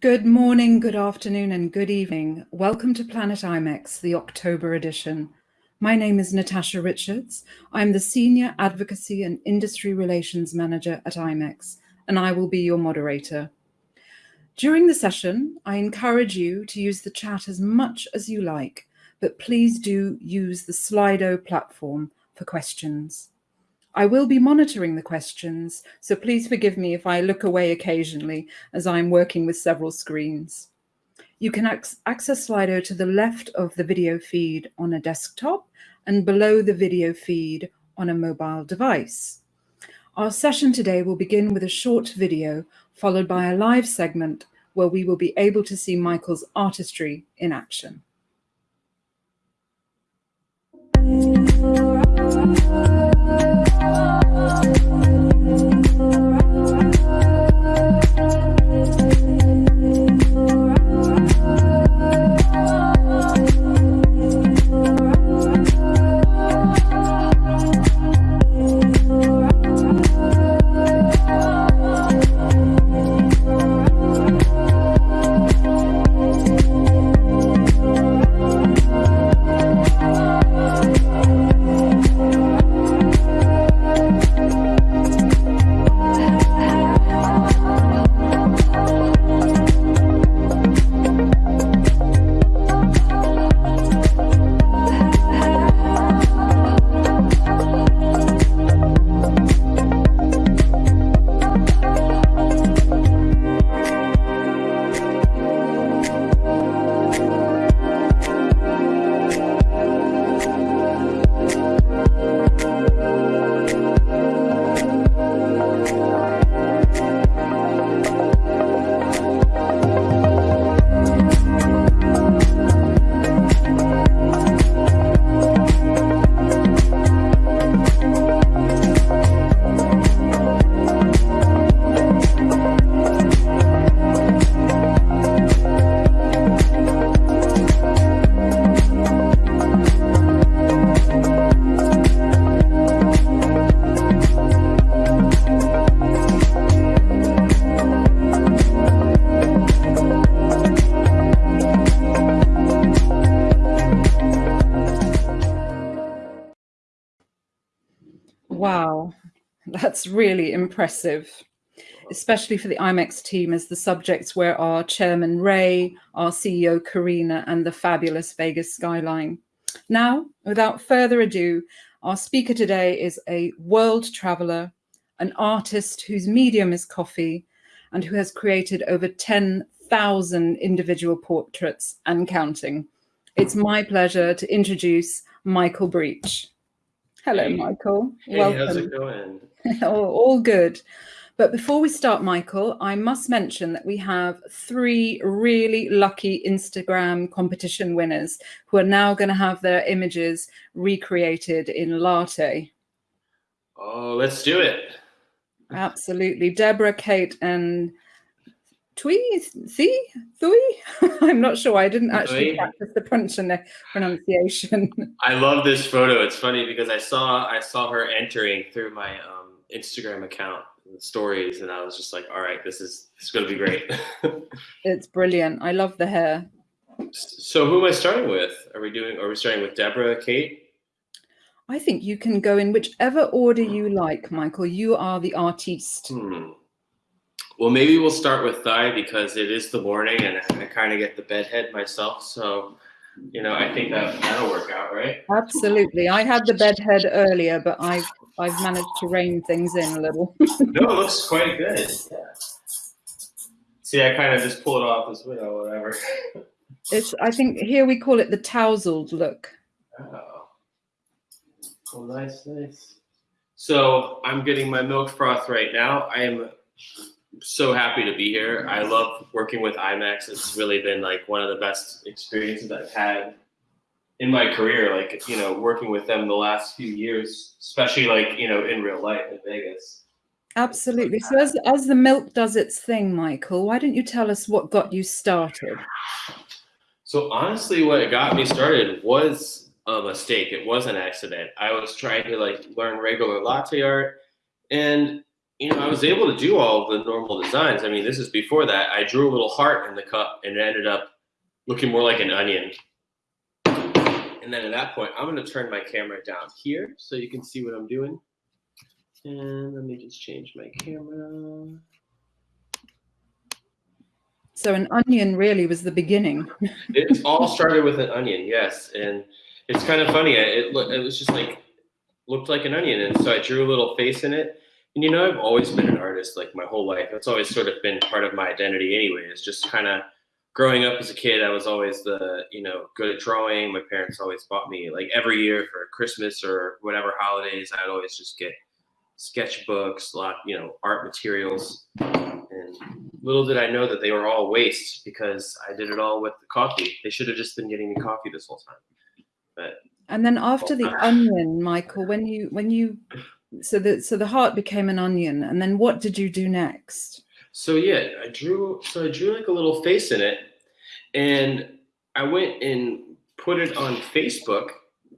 Good morning, good afternoon, and good evening. Welcome to Planet IMEX, the October edition. My name is Natasha Richards. I'm the Senior Advocacy and Industry Relations Manager at IMEX, and I will be your moderator. During the session, I encourage you to use the chat as much as you like, but please do use the Slido platform for questions. I will be monitoring the questions, so please forgive me if I look away occasionally as I'm working with several screens. You can ac access Slido to the left of the video feed on a desktop and below the video feed on a mobile device. Our session today will begin with a short video followed by a live segment where we will be able to see Michael's artistry in action. Wow, that's really impressive, especially for the IMEX team as the subjects were our chairman Ray, our CEO Karina, and the fabulous Vegas skyline. Now, without further ado, our speaker today is a world traveler, an artist whose medium is coffee, and who has created over 10,000 individual portraits and counting. It's my pleasure to introduce Michael Breach. Hello, hey. Michael. Hey, Welcome. how's it going? all good. But before we start, Michael, I must mention that we have three really lucky Instagram competition winners who are now going to have their images recreated in latte. Oh, let's do it. Absolutely. Deborah, Kate, and Tui, Thi, Thui? I'm not sure. I didn't actually practice the pronunciation. I love this photo. It's funny because I saw I saw her entering through my um, Instagram account stories, and I was just like, "All right, this is it's going to be great." it's brilliant. I love the hair. So, who am I starting with? Are we doing? Are we starting with Deborah, Kate? I think you can go in whichever order you like, Michael. You are the artiste. Hmm. Well, maybe we'll start with thigh because it is the morning and I kind of get the bedhead myself. So, you know, I think that that'll work out, right? Absolutely. I had the bedhead earlier, but I've I've managed to rein things in a little. no, it looks quite good. Yeah. See, I kind of just pull it off as well, whatever. it's. I think here we call it the tousled look. Oh. Oh, nice, nice. So I'm getting my milk froth right now. I am so happy to be here. I love working with IMEX. It's really been like one of the best experiences I've had in my career. Like, you know, working with them the last few years, especially like, you know, in real life in Vegas. Absolutely. So as, as the milk does its thing, Michael, why don't you tell us what got you started? So honestly, what got me started was a mistake. It was an accident. I was trying to like learn regular latte art and you know, I was able to do all the normal designs. I mean, this is before that. I drew a little heart in the cup and it ended up looking more like an onion. And then at that point, I'm gonna turn my camera down here so you can see what I'm doing. And let me just change my camera. So an onion really was the beginning. it all started with an onion, yes. And it's kind of funny. It, it was just like, looked like an onion. And so I drew a little face in it and you know, I've always been an artist like my whole life. It's always sort of been part of my identity anyway. It's just kind of growing up as a kid, I was always the, you know, good at drawing. My parents always bought me like every year for Christmas or whatever holidays, I'd always just get sketchbooks, a lot, you know, art materials. And little did I know that they were all waste because I did it all with the coffee. They should have just been getting me coffee this whole time. But and then after the oh. onion, Michael, when you when you so the so the heart became an onion and then what did you do next? So yeah i drew so i drew like a little face in it and i went and put it on facebook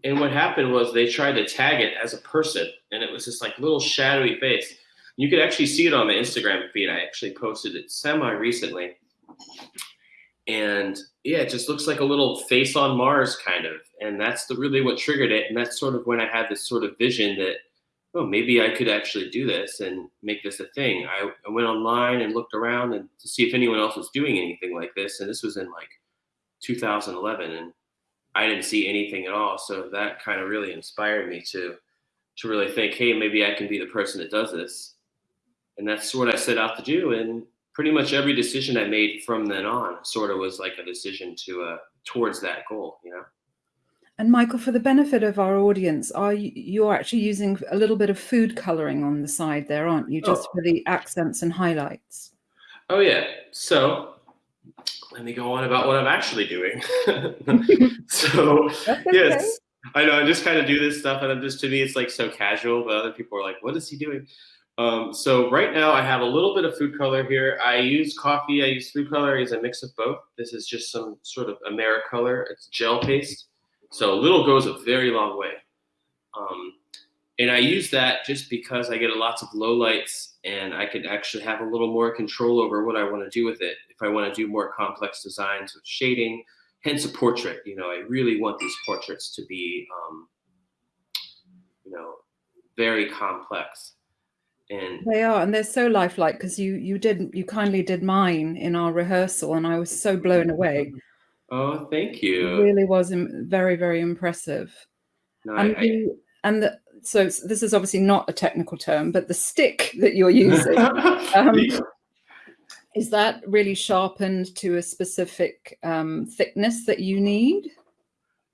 and what happened was they tried to tag it as a person and it was this like little shadowy face. You could actually see it on the instagram feed. I actually posted it semi recently and yeah it just looks like a little face on mars kind of and that's the really what triggered it and that's sort of when i had this sort of vision that oh, maybe I could actually do this and make this a thing. I, I went online and looked around and to see if anyone else was doing anything like this. And this was in like 2011 and I didn't see anything at all. So that kind of really inspired me to, to really think, hey, maybe I can be the person that does this. And that's what I set out to do. And pretty much every decision I made from then on sort of was like a decision to, uh, towards that goal, you know? And Michael, for the benefit of our audience, are you you're actually using a little bit of food coloring on the side there, aren't you? Just oh. for the accents and highlights. Oh yeah. So let me go on about what I'm actually doing. so okay. yes, I know I just kind of do this stuff, and I'm just to me it's like so casual, but other people are like, "What is he doing?" Um, so right now I have a little bit of food color here. I use coffee, I use food color, I use a mix of both. This is just some sort of Americolor. It's gel paste. So little goes a very long way. Um, and I use that just because I get lots of low lights and I can actually have a little more control over what I want to do with it. If I want to do more complex designs with shading, hence a portrait, you know, I really want these portraits to be, um, you know, very complex. And they are, and they're so lifelike because you you did you kindly did mine in our rehearsal, and I was so blown away. Oh, thank you. It really was very, very impressive. No, and, I, the, and the, so this is obviously not a technical term, but the stick that you're using, um, is that really sharpened to a specific um, thickness that you need?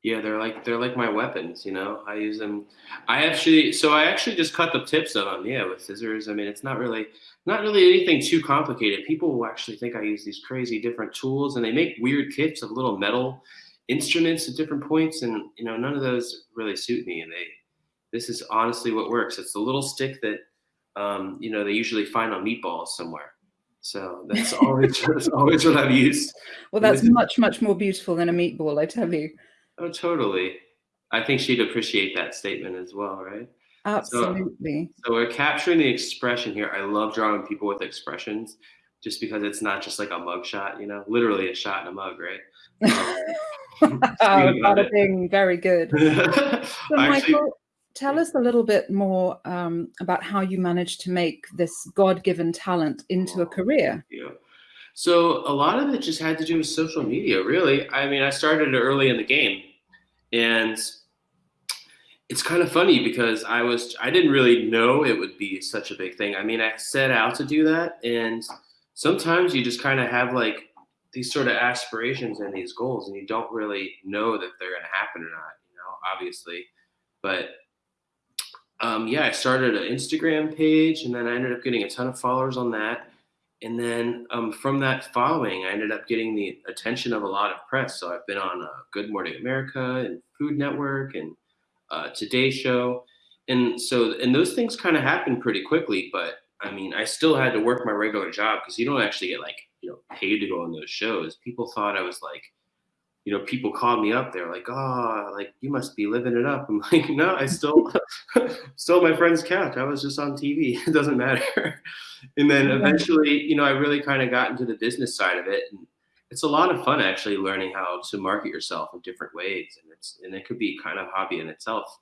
Yeah, they're like they're like my weapons, you know. I use them. I actually, so I actually just cut the tips of them, yeah, with scissors. I mean, it's not really not really anything too complicated. People will actually think I use these crazy different tools, and they make weird kits of little metal instruments at different points, and you know, none of those really suit me. And they, this is honestly what works. It's the little stick that, um, you know, they usually find on meatballs somewhere. So that's always that's always what I've used. Well, that's much much more beautiful than a meatball, I tell you. Oh, totally. I think she'd appreciate that statement as well, right? Absolutely. So, so, we're capturing the expression here. I love drawing people with expressions just because it's not just like a mug shot, you know, literally a shot in a mug, right? Um, oh, bing, very good. so, Michael, tell us a little bit more um, about how you managed to make this God-given talent into a career. Yeah. So a lot of it just had to do with social media, really. I mean, I started early in the game, and it's kind of funny because I was I didn't really know it would be such a big thing. I mean, I set out to do that, and sometimes you just kind of have like these sort of aspirations and these goals, and you don't really know that they're going to happen or not. You know, obviously, but um, yeah, I started an Instagram page, and then I ended up getting a ton of followers on that and then um, from that following, I ended up getting the attention of a lot of press. So I've been on uh, Good Morning America and Food Network and uh, Today Show, and so and those things kind of happened pretty quickly. But I mean, I still had to work my regular job because you don't actually get like you know paid to go on those shows. People thought I was like, you know, people called me up. They're like, "Oh, like you must be living it up." I'm like, "No, I still stole my friend's couch. I was just on TV. It doesn't matter." and then eventually, you know, I really kind of got into the business side of it, and it's a lot of fun actually learning how to market yourself in different ways, and it's and it could be kind of hobby in itself.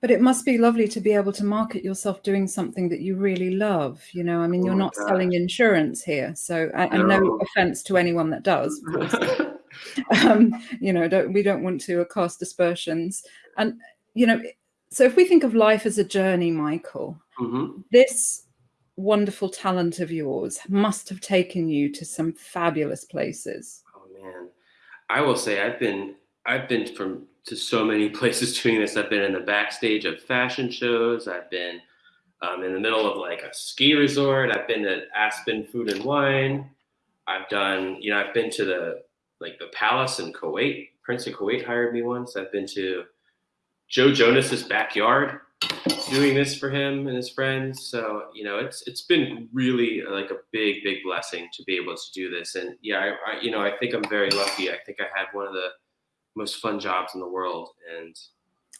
But it must be lovely to be able to market yourself doing something that you really love. You know, I mean, oh you're not selling insurance here, so and no. no offense to anyone that does. um, you know, don't, we don't want to cast aspersions. And, you know, so if we think of life as a journey, Michael, mm-hmm. this wonderful talent of yours must have taken you to some fabulous places. Oh man, I will say I've been I've been from to so many places doing this. I've been in the backstage of fashion shows. I've been um, in the middle of like a ski resort. I've been at Aspen Food and Wine. I've done, you know, I've been to the like the palace in Kuwait. Prince of Kuwait hired me once. I've been to Joe Jonas's backyard doing this for him and his friends. So you know, it's it's been really like a big big blessing to be able to do this. And yeah, I, I you know I think I'm very lucky. I think I had one of the most fun jobs in the world and.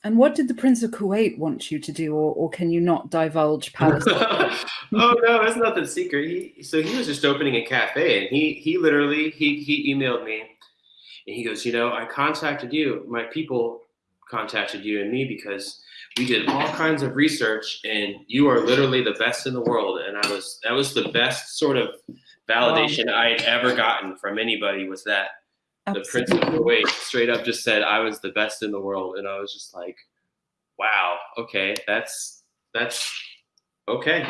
And what did the Prince of Kuwait want you to do, or, or can you not divulge palace? oh no, that's nothing secret. He so he was just opening a cafe, and he he literally he he emailed me and he goes, you know, I contacted you, my people contacted you and me because we did all kinds of research and you are literally the best in the world. And I was, that was the best sort of validation wow. I had ever gotten from anybody was that Absolutely. the Prince of Kuwait straight up just said I was the best in the world. And I was just like, wow, okay, that's, that's Okay.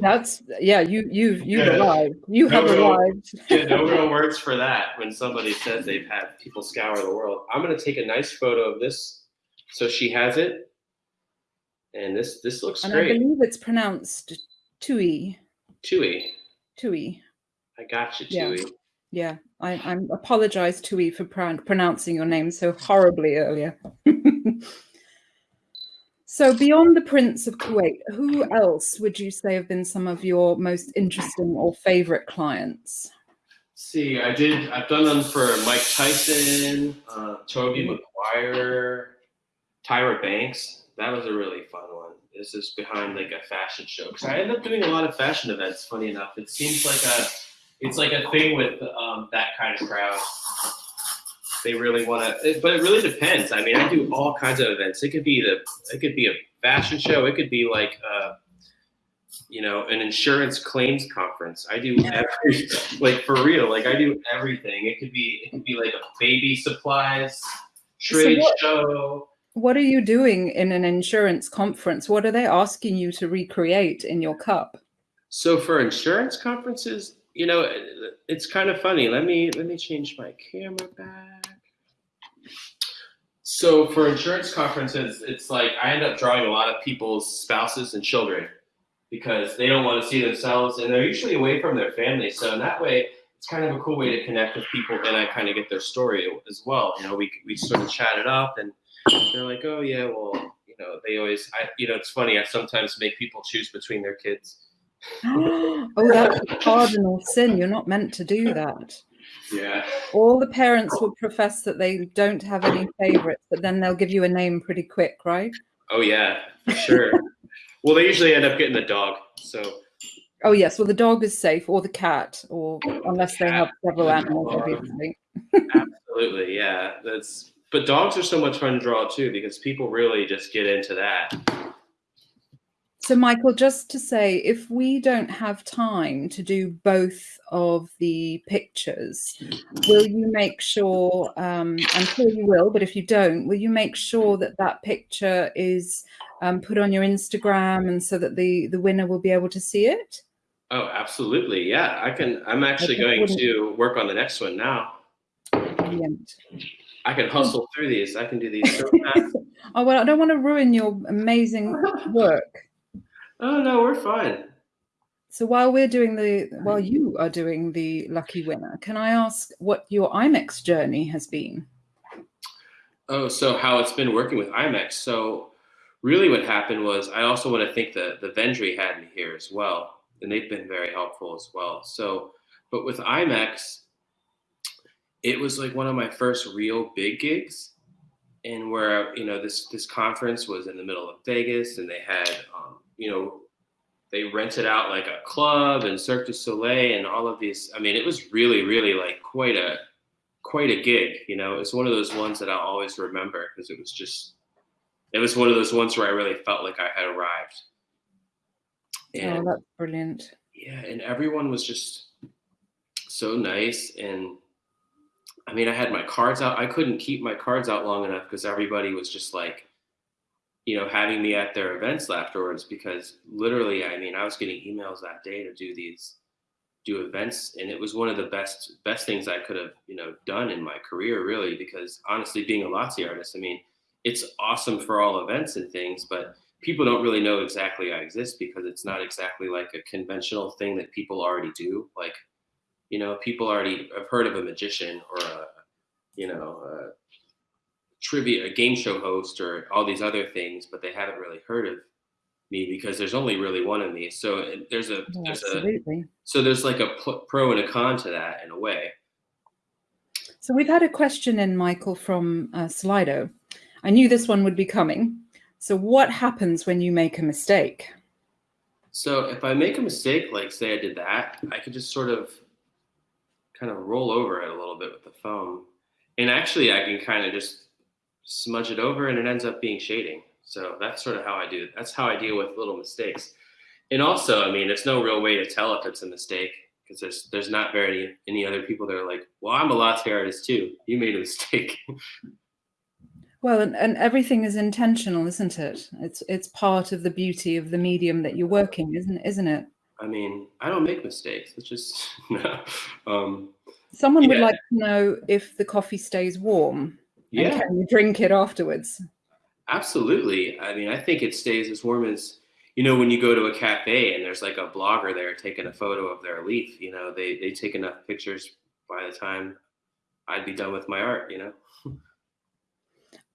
That's yeah. You you've you've yeah. arrived. You no have real, arrived. yeah, no real words for that. When somebody says they've had people scour the world, I'm gonna take a nice photo of this. So she has it, and this this looks and great. I believe it's pronounced Tui. Tui. Tui. I got you, Tui. Yeah. Yeah, I, I apologize, Tui, for pr- pronouncing your name so horribly earlier. So beyond the Prince of Kuwait, who else would you say have been some of your most interesting or favorite clients? see, I did. I've done them for Mike Tyson, uh, Tobey Maguire, Tyra Banks. That was a really fun one. This is behind like a fashion show because I end up doing a lot of fashion events. Funny enough, it seems like a it's like a thing with um, that kind of crowd they really want to. But it really depends. I mean, I do all kinds of events. It could be the it could be a fashion show. It could be like uh, you know an insurance claims conference. I do every like for real. Like I do everything. It could be it could be like a baby supplies trade so what, show. What are you doing in an insurance conference? What are they asking you to recreate in your cup? So for insurance conferences, you know, it's kind of funny. Let me let me change my camera back. So for insurance conferences, it's like I end up drawing a lot of people's spouses and children because they don't want to see themselves and they're usually away from their family. So in that way, it's kind of a cool way to connect with people and I kind of get their story as well. You know, we, we sort of chat it up and they're like, oh yeah, well, you know, they always, I, you know, it's funny. I sometimes make people choose between their kids. oh, that's a cardinal sin. You're not meant to do that. Yeah. All the parents will profess that they don't have any favorites, but then they'll give you a name pretty quick, right? Oh yeah, sure. well, they usually end up getting the dog. So. Oh yes, well the dog is safe, or the cat, or oh, unless they have several animals, obviously. Absolutely, yeah. That's but dogs are so much fun to draw too because people really just get into that. So, Michael, just to say, if we don't have time to do both of the pictures, will you make sure? Um, I'm sure you will, but if you don't, will you make sure that that picture is um, put on your Instagram and so that the the winner will be able to see it? Oh, absolutely. Yeah, I can. I'm actually going to work on the next one now. Brilliant. I can hustle through these. I can do these so fast. oh well, I don't want to ruin your amazing work. Oh no, we're fine. So while we're doing the while you are doing the lucky winner, can I ask what your IMEX journey has been? Oh, so how it's been working with IMEX. So really what happened was I also want to thank the the Vendry had me here as well. And they've been very helpful as well. So but with IMEX, it was like one of my first real big gigs and where you know this this conference was in the middle of Vegas and they had um, you know they rented out like a club and Cirque du Soleil and all of these I mean it was really really like quite a quite a gig you know? It's one of those ones that I'll always remember because it was just it was one of those ones where I really felt like I had arrived. And, oh that's brilliant. Yeah and everyone was just so nice and I mean, I had my cards out. I couldn't keep my cards out long enough because everybody was just like, you know, having me at their events afterwards. Because literally, I mean, I was getting emails that day to do these, do events, and it was one of the best best things I could have, you know, done in my career, really. Because honestly, being a LATSI artist, I mean, it's awesome for all events and things, but people don't really know exactly I exist because it's not exactly like a conventional thing that people already do. Like you know, people already have heard of a magician or a, you know, a trivia, a game show host or all these other things, but they haven't really heard of me because there's only really one of me. So there's a, yeah, there's absolutely. a, so there's like a pro and a con to that in a way. So we've had a question in Michael from uh, Slido. I knew this one would be coming. So what happens when you make a mistake? So if I make a mistake, like say I did that, I could just sort of kind of roll over it a little bit with the foam. And actually I can kind of just smudge it over and it ends up being shading. So that's sort of how I do it. That's how I deal with little mistakes. And also, I mean, there's no real way to tell if it's a mistake because there's there's not very any other people that are like, well, I'm a LATSI artist too. You made a mistake. Well, and, and everything is intentional, isn't it? It's it's part of the beauty of the medium that you're working, isn't isn't it? I mean, I don't make mistakes. It's just no. Um, Someone yeah. would like to know if the coffee stays warm. Yeah. And can you drink it afterwards? Absolutely. I mean, I think it stays as warm as you know when you go to a cafe and there's like a blogger there taking a photo of their leaf. You know, they they take enough pictures by the time I'd be done with my art. You know.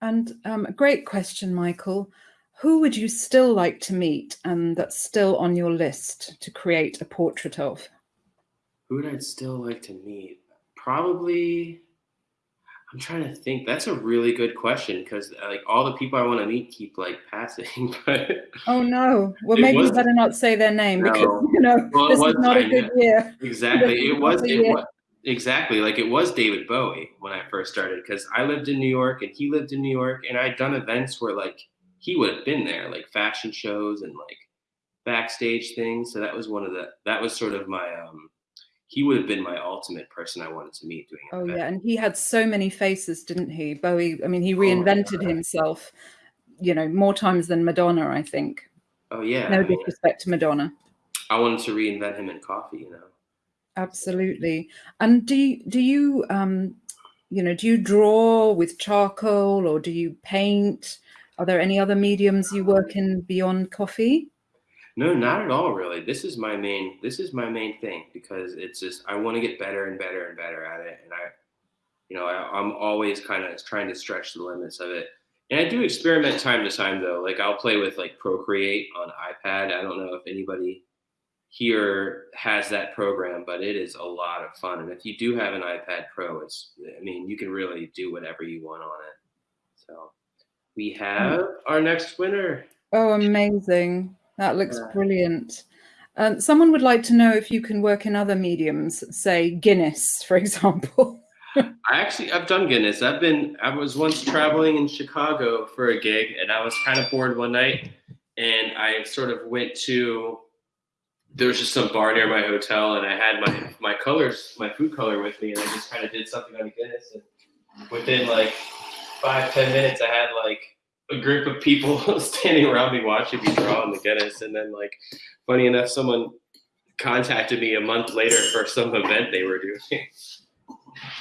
And um, a great question, Michael who would you still like to meet and that's still on your list to create a portrait of? Who would I still like to meet? Probably, I'm trying to think. That's a really good question because uh, like all the people I want to meet keep like passing. But oh no, well maybe was, you better not say their name no. because you know well, this was, is not I, a good year. Exactly, it was. It was exactly like it was David Bowie when I first started because I lived in New York and he lived in New York and I'd done events where like he would have been there, like fashion shows and like backstage things. So that was one of the that was sort of my um he would have been my ultimate person I wanted to meet doing Oh yeah, and he had so many faces, didn't he? Bowie, I mean, he oh, reinvented oh, himself, you know, more times than Madonna, I think. Oh yeah. No I mean, disrespect to Madonna. I wanted to reinvent him in coffee, you know. Absolutely. And do you, do you um you know, do you draw with charcoal or do you paint? Are there any other mediums you work in beyond coffee? No, not at all, really. This is my main. This is my main thing because it's just I want to get better and better and better at it, and I, you know, I, I'm always kind of trying to stretch the limits of it. And I do experiment time to time though. Like I'll play with like Procreate on iPad. I don't know if anybody here has that program, but it is a lot of fun. And if you do have an iPad Pro, it's I mean you can really do whatever you want on it. So we have our next winner. Oh, amazing. That looks brilliant. Um, someone would like to know if you can work in other mediums, say Guinness, for example. I actually, I've done Guinness. I've been, I was once traveling in Chicago for a gig and I was kind of bored one night and I sort of went to, there was just some bar near my hotel and I had my, my colors, my food color with me and I just kind of did something on Guinness and within like five ten minutes, I had like a group of people standing around me watching me draw on the Guinness, and then like, funny enough, someone contacted me a month later for some event they were doing.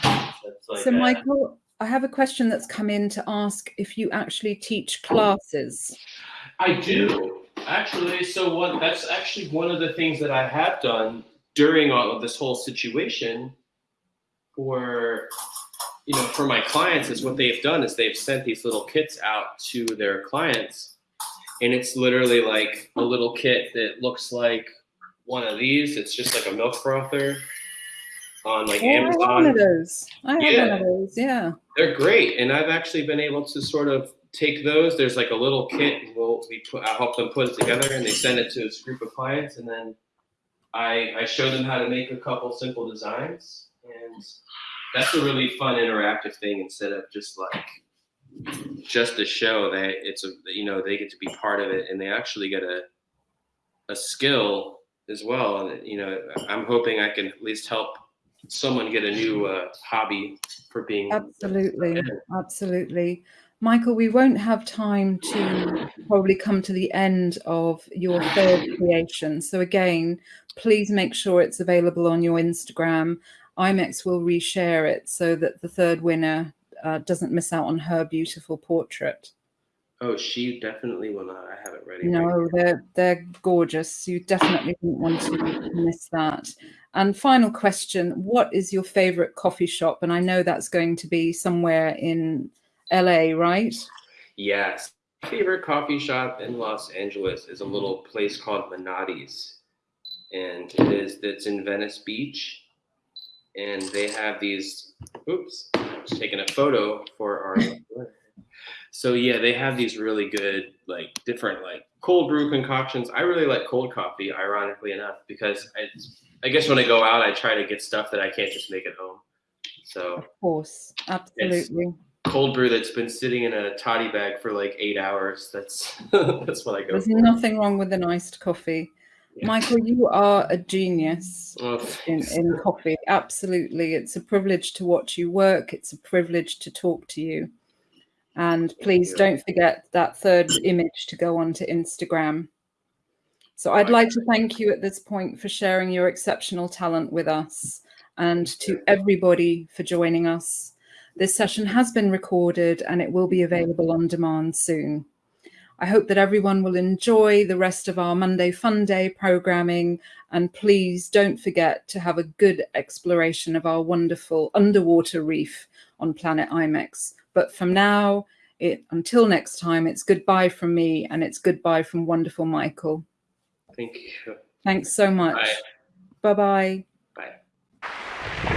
like so, that. Michael, I have a question that's come in to ask if you actually teach classes. I do actually. So what? That's actually one of the things that I have done during all of this whole situation for you know, for my clients is what they've done is they've sent these little kits out to their clients. And it's literally like a little kit that looks like one of these. It's just like a milk frother. on like Oh, I have one of Amazon. those. I have Yeah. one of those. Yeah. They're great, and I've actually been able to sort of take those. There's like a little kit. We'll we put. I help them put it together, and they send it to this group of clients, and then I I show them how to make a couple simple designs, and that's a really fun interactive thing instead of just like just a show. They it's a you know they get to be part of it, and they actually get a a skill as well. And you know I'm hoping I can at least help someone get a new uh, hobby for being Absolutely, absolutely. Michael, we won't have time to probably come to the end of your third creation. So again, please make sure it's available on your Instagram. IMEX will reshare it so that the third winner uh, doesn't miss out on her beautiful portrait. Oh, she definitely will not. I have it ready. right No, they're they're gorgeous. You definitely didn't want to miss that. And final question: What is your favorite coffee shop? And I know that's going to be somewhere in LA, right? Yes. Favorite coffee shop in Los Angeles is a little place called Menotti's. And it is that's in Venice Beach. And they have these oops, I was taking a photo for our so yeah, they have these really good like different like cold brew concoctions. I really like cold coffee, ironically enough, because I I guess when I go out I try to get stuff that I can't just make at home. So Of course, absolutely. cold brew that's been sitting in a toddy bag for like eight hours. That's that's what I go There's for. nothing wrong with an iced coffee. Michael, you are a genius Oh, in, in coffee. Absolutely. It's a privilege to watch you work. It's a privilege to talk to you. And please don't forget that third image to go onto Instagram. So I'd like to thank you at this point for sharing your exceptional talent with us and to everybody for joining us. This session has been recorded and it will be available on demand soon. I hope that everyone will enjoy the rest of our Monday Fun Day programming. And please don't forget to have a good exploration of our wonderful underwater reef on Planet IMEX. But from now, it, until next time, it's goodbye from me and it's goodbye from wonderful Michael. Thank you. Thanks so much. Bye. Bye bye. Bye.